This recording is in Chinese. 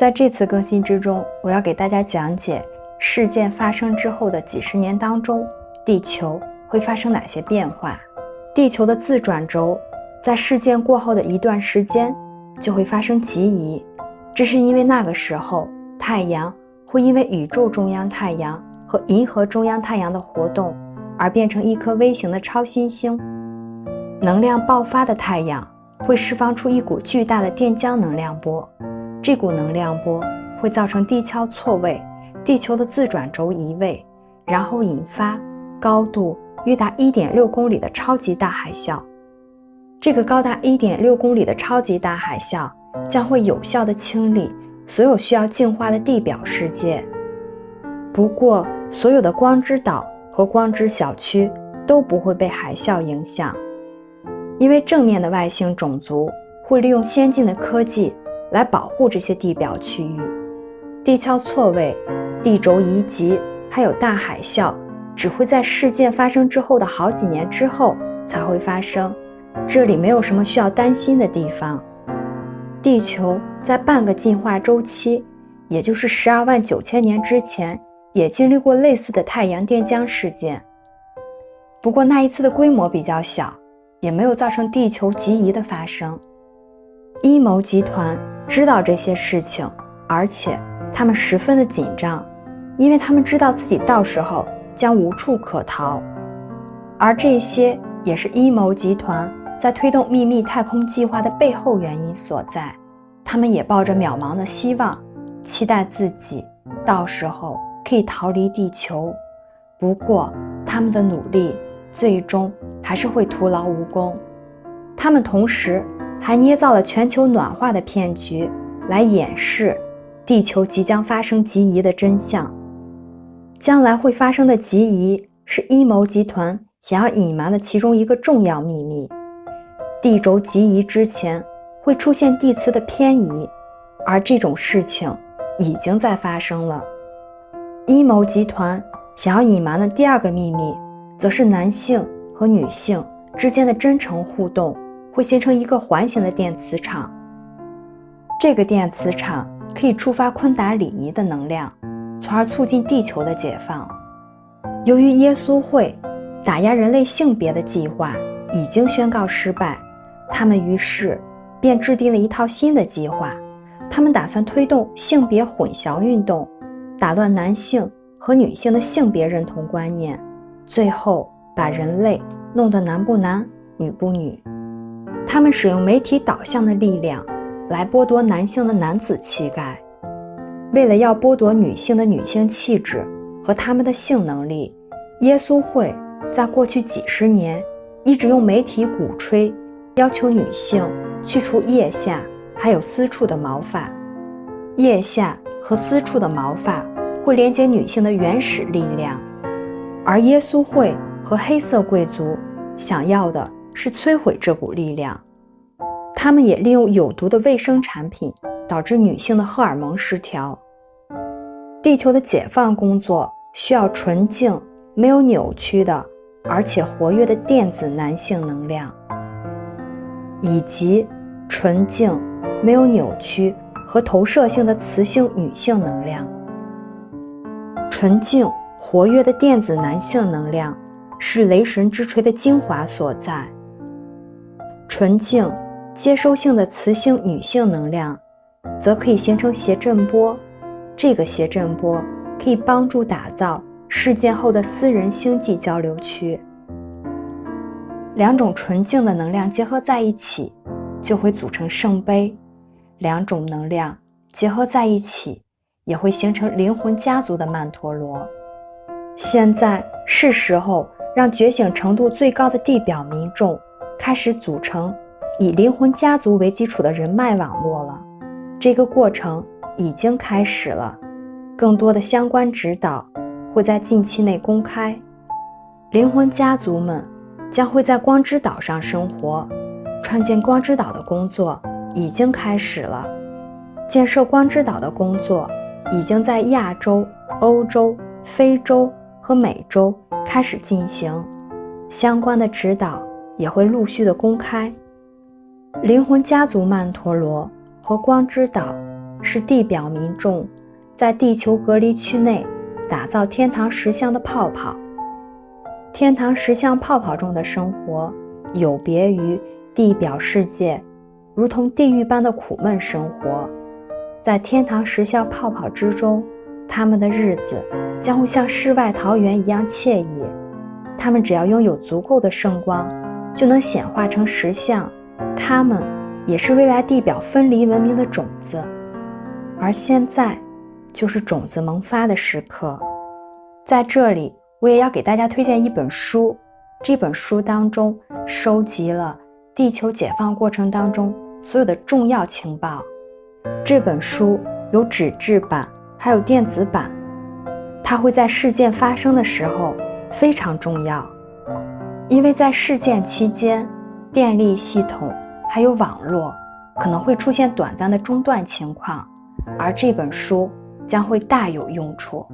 在这次更新之中，我要给大家讲解事件发生之后的几十年当中，地球会发生哪些变化。地球的自转轴在事件过后的一段时间就会发生极移，这是因为那个时候太阳会因为宇宙中央太阳和银河中央太阳的活动而变成一颗微型的超新星。能量爆发的太阳会释放出一股巨大的电浆能量波，这股能量波会造成地壳错位，地球的自转轴移位，然后引发高度。约达一点六公里的超级大海啸，这个高达一点六公里的超级大海啸将会有效地清理所有需要净化的地表世界。不过，所有的光之岛和光之小区都不会被海啸影响，因为正面的外星种族会利用先进的科技来保护这些地表区域。地壳错位、地轴移极，还有大海啸。只会在事件发生之后的好几年之后才会发生，这里没有什么需要担心的地方。地球在半个进化周期，也就是十二万九千年之前，也经历过类似的太阳电浆事件。不过那一次的规模比较小，也没有造成地球极移的发生。阴谋集团知道这些事情，而且他们十分的紧张，因为他们知道自己到时候。将无处可逃，而这些也是阴谋集团在推动秘密太空计划的背后原因所在。他们也抱着渺茫的希望，期待自己到时候可以逃离地球。不过，他们的努力最终还是会徒劳无功。他们同时还捏造了全球暖化的骗局，来掩饰地球即将发生极移的真相。将来会发生的极移是阴谋集团想要隐瞒的其中一个重要秘密。地轴极移之前会出现地磁的偏移，而这种事情已经在发生了。阴谋集团想要隐瞒的第二个秘密，则是男性和女性之间的真诚互动会形成一个环形的电磁场。这个电磁场可以触发昆达里尼的能量。从而促进地球的解放。由于耶稣会打压人类性别的计划已经宣告失败，他们于是便制定了一套新的计划。他们打算推动性别混淆运动，打乱男性和女性的性别认同观念，最后把人类弄得男不男女不女。他们使用媒体导向的力量来剥夺男性的男子气概。为了要剥夺女性的女性气质和她们的性能力，耶稣会在过去几十年一直用媒体鼓吹，要求女性去除腋下还有私处的毛发。腋下和私处的毛发会连接女性的原始力量，而耶稣会和黑色贵族想要的是摧毁这股力量。他们也利用有毒的卫生产品。导致女性的荷尔蒙失调。地球的解放工作需要纯净、没有扭曲的，而且活跃的电子男性能量，以及纯净、没有扭曲和投射性的雌性女性能量。纯净、活跃的电子男性能量是雷神之锤的精华所在。纯净、接收性的雌性女性能量。则可以形成谐振波，这个谐振波可以帮助打造事件后的私人星际交流区。两种纯净的能量结合在一起，就会组成圣杯；两种能量结合在一起，也会形成灵魂家族的曼陀罗。现在是时候让觉醒程度最高的地表民众开始组成以灵魂家族为基础的人脉网络了。这个过程已经开始了，更多的相关指导会在近期内公开。灵魂家族们将会在光之岛上生活，创建光之岛的工作已经开始了。建设光之岛的工作已经在亚洲、欧洲、非洲和美洲开始进行，相关的指导也会陆续的公开。灵魂家族曼陀罗。和光之岛是地表民众在地球隔离区内打造天堂石像的泡泡。天堂石像泡泡中的生活有别于地表世界，如同地狱般的苦闷生活。在天堂石像泡泡之中，他们的日子将会像世外桃源一样惬意。他们只要拥有足够的圣光，就能显化成石像。它们也是未来地表分离文明的种子。而现在，就是种子萌发的时刻。在这里，我也要给大家推荐一本书。这本书当中收集了地球解放过程当中所有的重要情报。这本书有纸质版，还有电子版。它会在事件发生的时候非常重要，因为在事件期间，电力系统还有网络可能会出现短暂的中断情况，而这本书将会大有用处。